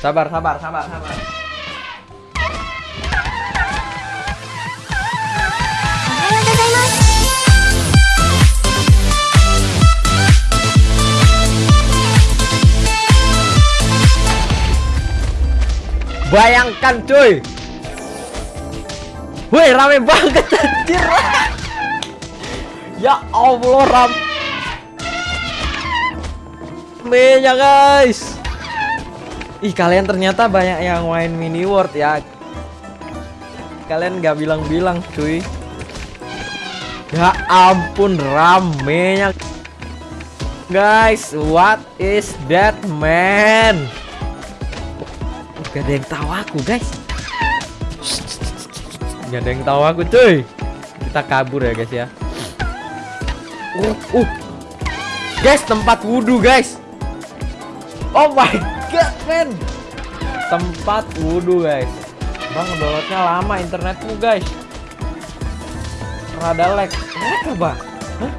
Sabar, sabar, sabar, sabar. Bayangkan cuy. Woi rame banget anjir. Ya Allah ram Ramenya guys Ih kalian ternyata banyak yang main mini world ya. Kalian gak bilang-bilang cuy. Ya ampun ramenya. Guys what is that man? Gak ada yang tahu aku guys. Gak ada yang tahu aku cuy. Kita kabur ya guys ya. Uh, uh. Guys tempat wudhu guys Oh my god man Tempat wudhu guys Bang downloadnya lama internetmu guys Rada lag Lag apa? Hah?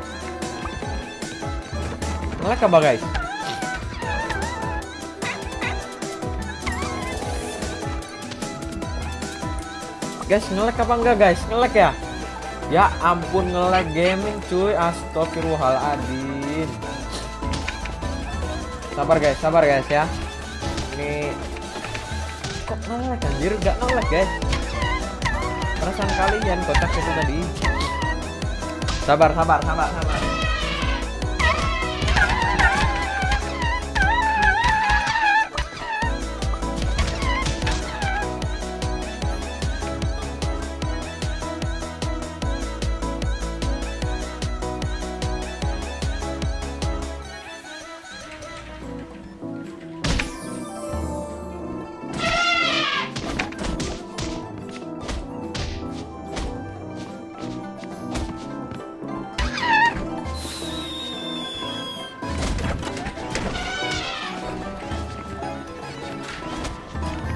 Lag apa guys? Guys ngelek apa enggak guys? Ngelek ya? Ya ampun ngelek gaming cuy Astagfirullahaladzim Sabar guys, sabar guys ya. Ini Kok ngelek anjir? Gak ngelek guys. Perasaan kalian kotak itu tadi. Sabar, sabar, sabar, sabar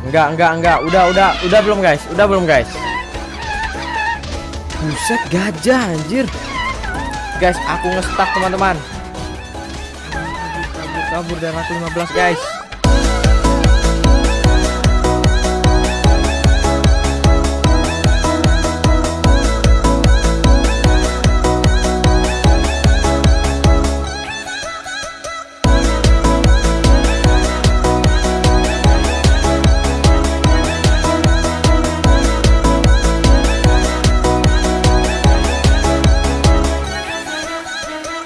Enggak, enggak, enggak. Udah, udah, udah belum guys? Udah belum guys? Buset gajah anjir. Guys, aku ngestak teman-teman. Kabur, kabur, kabur dari aku 15 guys.